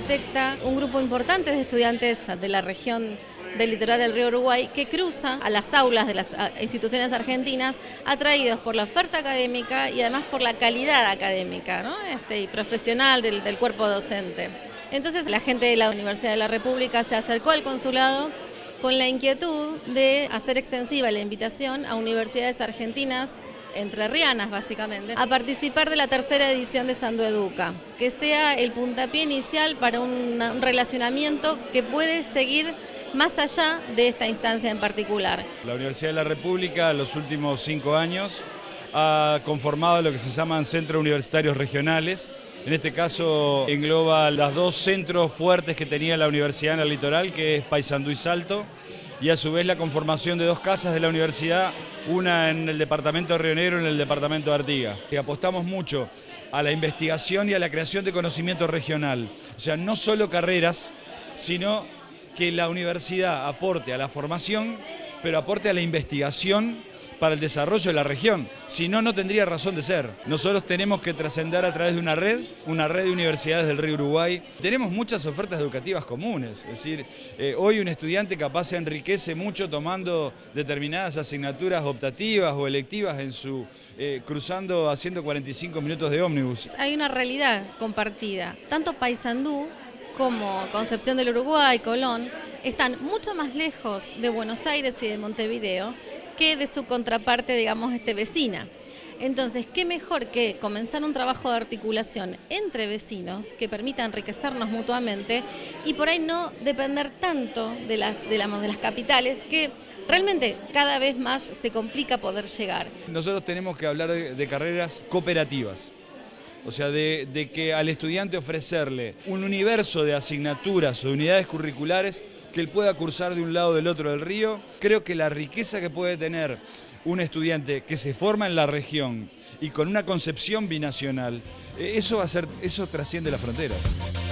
directa un grupo importante de estudiantes de la región del litoral del río Uruguay que cruza a las aulas de las instituciones argentinas atraídos por la oferta académica y además por la calidad académica este, y profesional del, del cuerpo docente. Entonces la gente de la Universidad de la República se acercó al consulado con la inquietud de hacer extensiva la invitación a universidades argentinas entrerrianas básicamente, a participar de la tercera edición de Sando Educa, que sea el puntapié inicial para un, un relacionamiento que puede seguir más allá de esta instancia en particular. La Universidad de la República en los últimos cinco años ha conformado lo que se llaman centros universitarios regionales. En este caso engloba los dos centros fuertes que tenía la universidad en el litoral, que es Paysandú y Salto, y a su vez la conformación de dos casas de la universidad, una en el departamento de Río Negro y en el departamento de Artigas. Y apostamos mucho a la investigación y a la creación de conocimiento regional. O sea, no solo carreras, sino que la universidad aporte a la formación, pero aporte a la investigación para el desarrollo de la región. Si no, no tendría razón de ser. Nosotros tenemos que trascender a través de una red, una red de universidades del río Uruguay. Tenemos muchas ofertas educativas comunes, es decir, eh, hoy un estudiante capaz se enriquece mucho tomando determinadas asignaturas optativas o electivas en su, eh, cruzando, haciendo 45 minutos de ómnibus. Hay una realidad compartida, tanto Paysandú como Concepción del Uruguay, Colón, están mucho más lejos de Buenos Aires y de Montevideo que de su contraparte, digamos, este vecina. Entonces, ¿qué mejor que comenzar un trabajo de articulación entre vecinos que permita enriquecernos mutuamente y por ahí no depender tanto de las, de, de las capitales que realmente cada vez más se complica poder llegar? Nosotros tenemos que hablar de carreras cooperativas. O sea, de, que al estudiante ofrecerle un universo de asignaturas o de unidades curriculares que él pueda cursar de un lado o del otro del río. Creo que la riqueza que puede tener un estudiante que se forma en la región y con una concepción binacional, eh, eso va a ser, eso trasciende las fronteras.